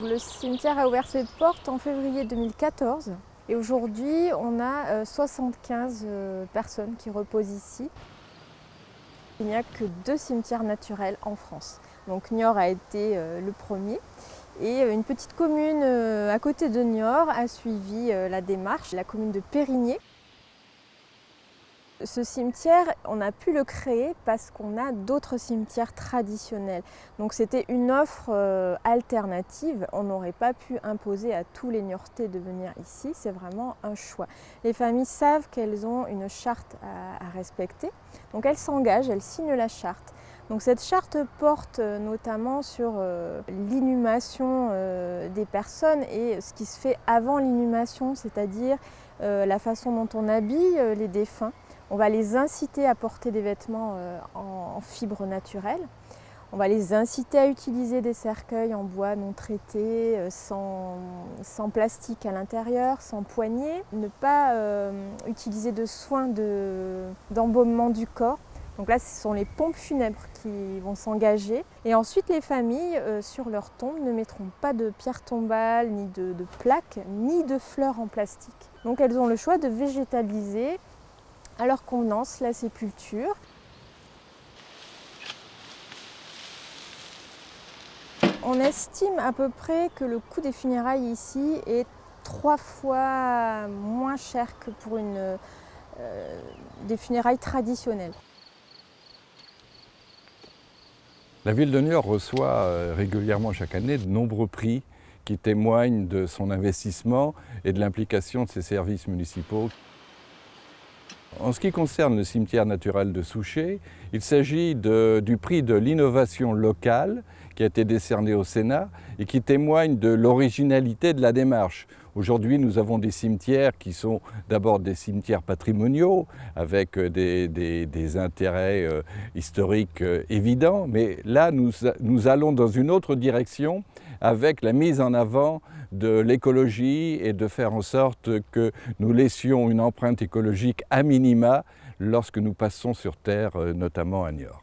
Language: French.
Le cimetière a ouvert ses portes en février 2014 et aujourd'hui on a 75 personnes qui reposent ici. Il n'y a que deux cimetières naturels en France. Donc Niort a été le premier et une petite commune à côté de Niort a suivi la démarche, la commune de Périgné. Ce cimetière, on a pu le créer parce qu'on a d'autres cimetières traditionnels. Donc c'était une offre euh, alternative. On n'aurait pas pu imposer à tous les Niortais de venir ici. C'est vraiment un choix. Les familles savent qu'elles ont une charte à, respecter. Donc elles s'engagent, elles signent la charte. Donc cette charte porte euh, notamment sur euh, l'inhumation des personnes et ce qui se fait avant l'inhumation, c'est-à-dire la façon dont on habille les défunts. On va les inciter à porter des vêtements euh, en fibres naturelles. On va les inciter à utiliser des cercueils en bois non traités, euh, sans, plastique à l'intérieur, sans poignée. Ne pas euh, utiliser de soins d'embaumement du corps. Donc là, ce sont les pompes funèbres qui vont s'engager. Et ensuite, les familles, sur leur tombe, ne mettront pas de pierres tombales, ni de plaques, ni de fleurs en plastique. Donc elles ont le choix de végétaliser à leur convenance la sépulture. On estime à peu près que le coût des funérailles ici est trois fois moins cher que pour une, euh, des funérailles traditionnelles. La ville de Niort reçoit euh, régulièrement chaque année de nombreux prix qui témoignent de son investissement et de l'implication de ses services municipaux. En ce qui concerne le cimetière naturel de Souchet, il s'agit du prix de l'innovation locale qui a été décerné au Sénat et qui témoigne de l'originalité de la démarche. Aujourd'hui, nous avons des cimetières qui sont d'abord des cimetières patrimoniaux avec des, intérêts euh, historiques euh, évidents, mais là, nous allons dans une autre direction avec la mise en avant de l'écologie et de faire en sorte que nous laissions une empreinte écologique à minima lorsque nous passons sur Terre, euh, notamment à Niort.